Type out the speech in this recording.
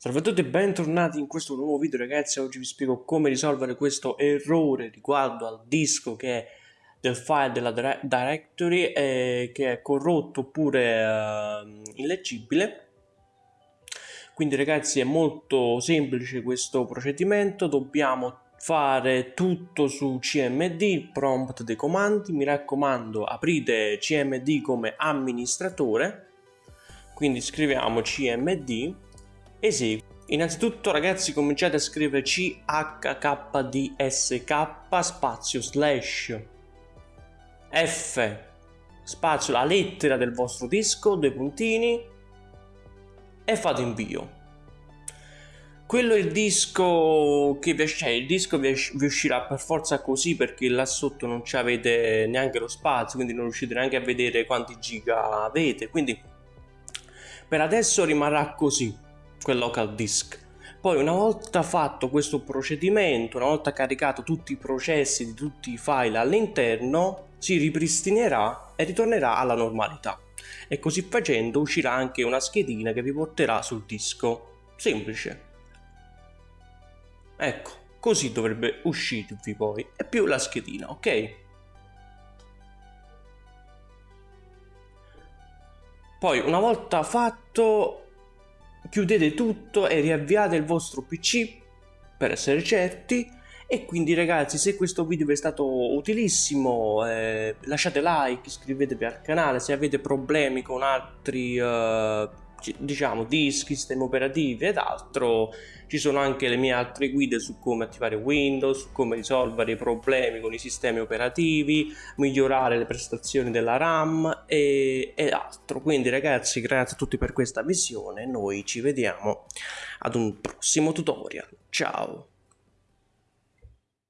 Salve a tutti e bentornati in questo nuovo video ragazzi, oggi vi spiego come risolvere questo errore riguardo al disco che è del file della directory eh, che è corrotto oppure eh, illeggibile. Quindi ragazzi è molto semplice questo procedimento. Dobbiamo fare tutto su cmd prompt dei comandi. Mi raccomando aprite cmd come amministratore. Quindi scriviamo cmd esegui. Innanzitutto ragazzi cominciate a scrivere chkdsk spazio slash f spazio la lettera del vostro disco, due puntini e fate invio. Quello è il disco che vi, cioè, il disco vi, vi uscirà per forza così perché là sotto non avete neanche lo spazio, quindi non riuscite neanche a vedere quanti giga avete, quindi per adesso rimarrà così quel local disk. Poi una volta fatto questo procedimento, una volta caricato tutti i processi di tutti i file all'interno, si ripristinerà e ritornerà alla normalità. E così facendo uscirà anche una schedina che vi porterà sul disco. Semplice. Ecco, così dovrebbe uscirvi poi. E più la schedina, ok? Poi una volta fatto chiudete tutto e riavviate il vostro pc per essere certi. E quindi ragazzi se questo video vi è stato utilissimo eh, lasciate like iscrivetevi al canale se avete problemi con altri eh, diciamo dischi, sistemi operativi ed altro ci sono anche le mie altre guide su come attivare Windows, su come risolvere i problemi con i sistemi operativi, migliorare le prestazioni della RAM e, ed altro. Quindi ragazzi grazie a tutti per questa visione, noi ci vediamo ad un prossimo tutorial. Ciao!